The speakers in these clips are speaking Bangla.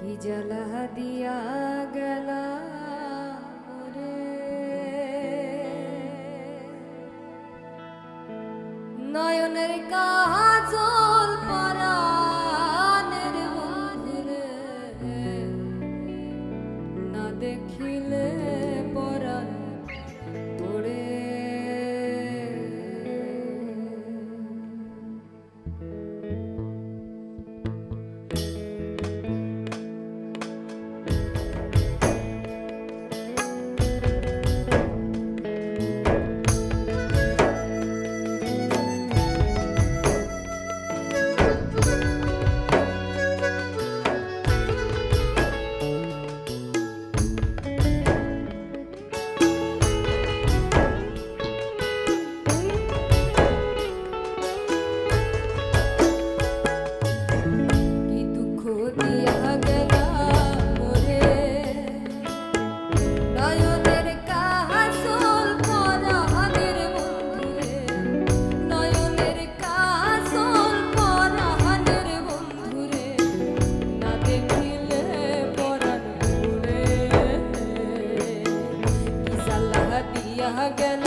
কি জ্বালা দিয়া গেলা রে? নয়নের কাজ again.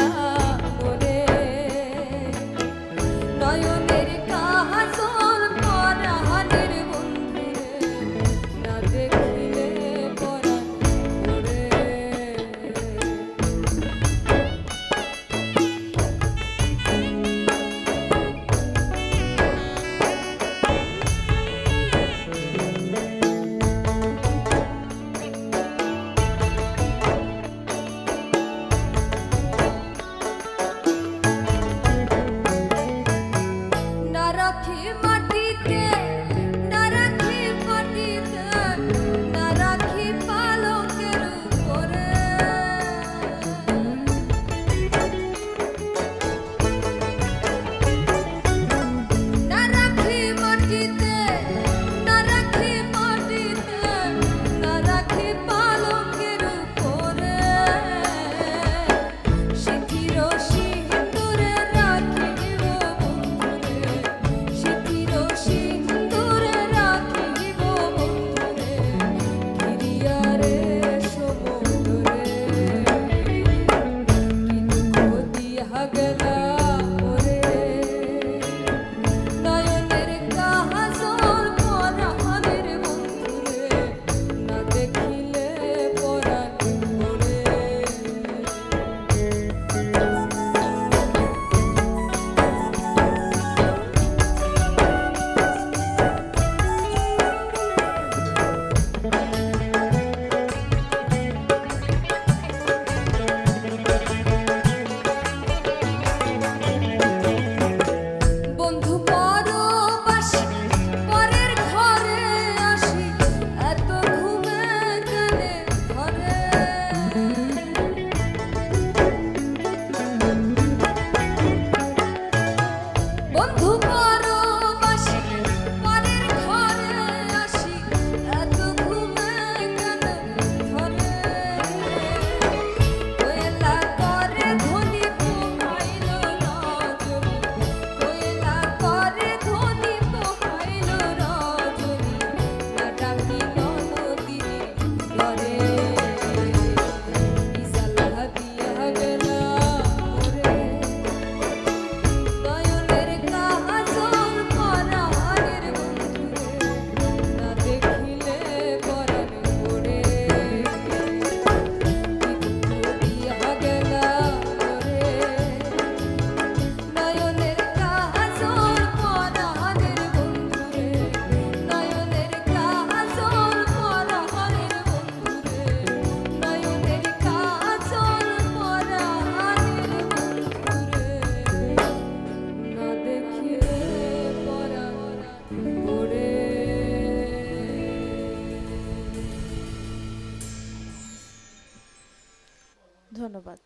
ধন্যবাদ।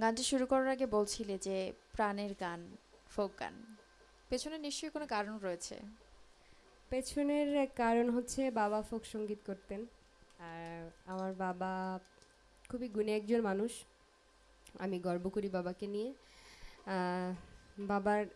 গানটি শুরু করার আগে বলছিলে যে প্রাণের গান, ফোক গান। পেছনে নিশ্চয়ই কোনো কারণ রয়েছে। পেছনের কারণ হচ্ছে বাবা ফোক সংগীত করতেন। আর আমার বাবা খুবই গুণী একজন মানুষ। আমি গর্ব করি বাবাকে নিয়ে। বাবার